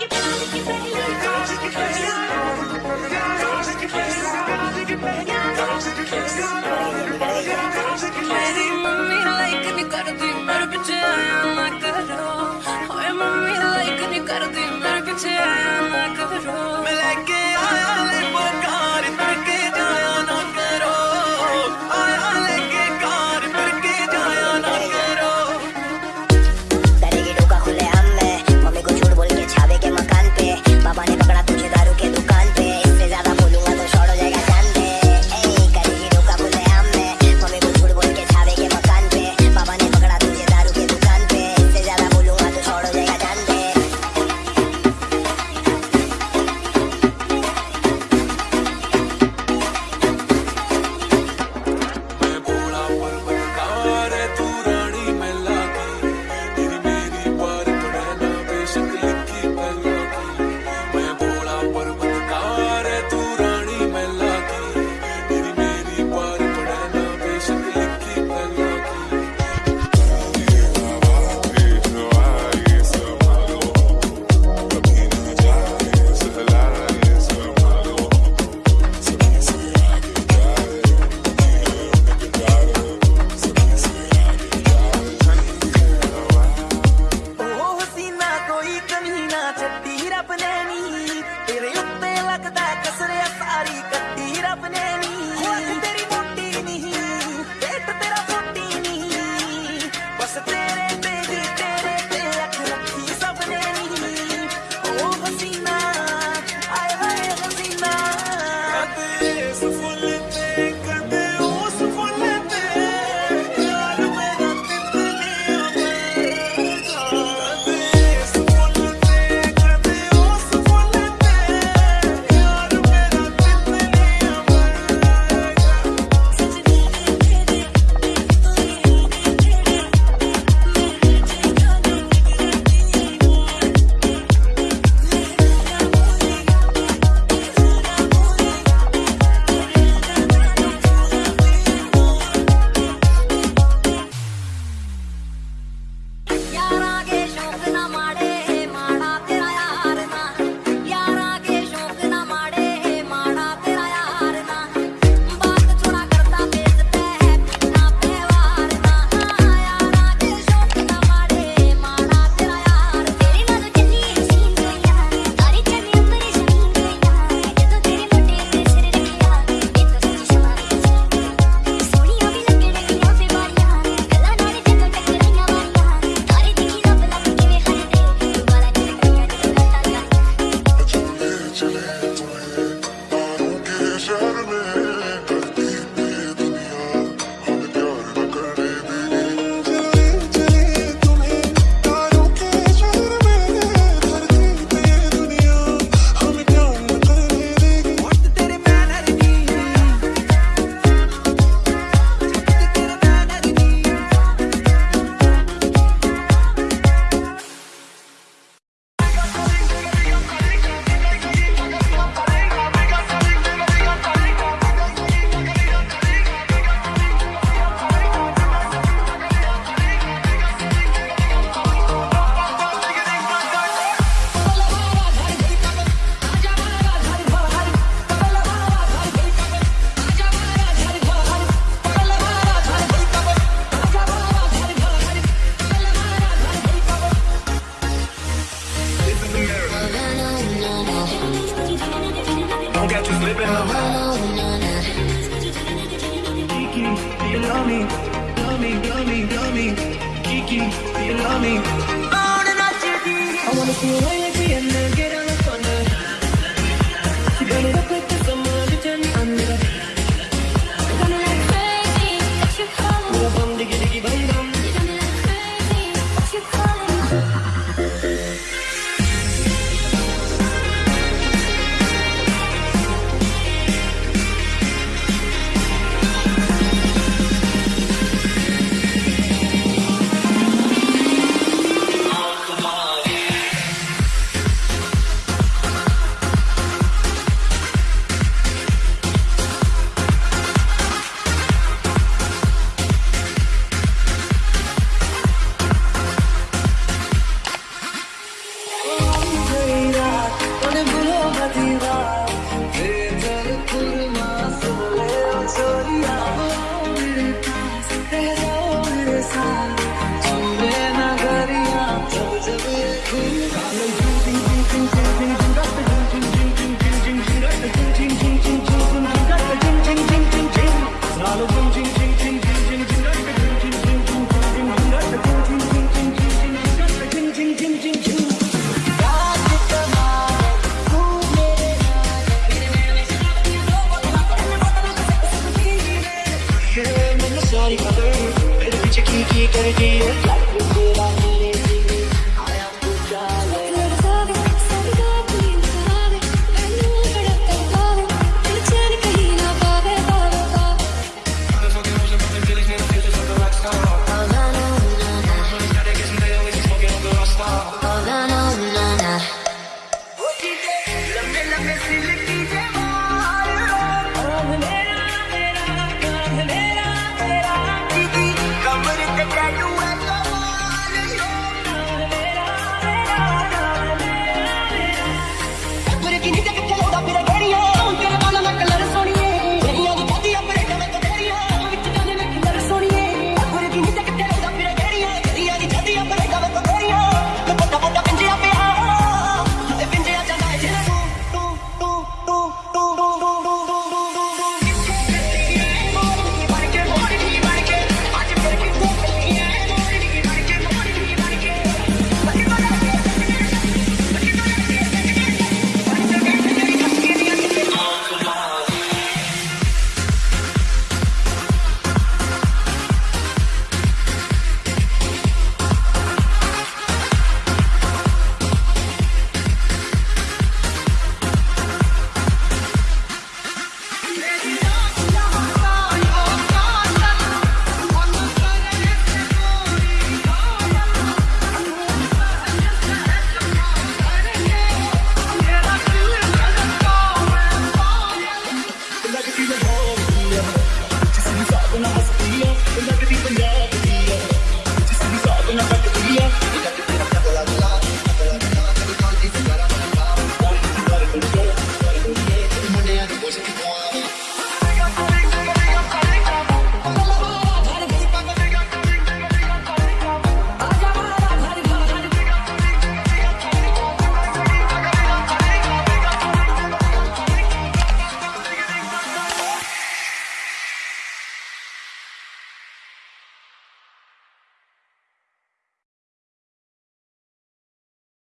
Go take your place. ਕਮੀ ਨਾ ਛੱਡੀ ਰੱਬ ਨੇ ਨੀ। ਤੇਰੇ ਉੱਤੇ ਲੱਗਦਾ ਕਸਰਿਆ ਸਾਰੀ ਕੱਟੀ ਰੱਬ ਨੇ ਨੀ। me, love me, love me, love me. Kiki, do you love me? I wanna see you like me and then get on. energy, energy, energy, energy, energy, energy, energy, energy,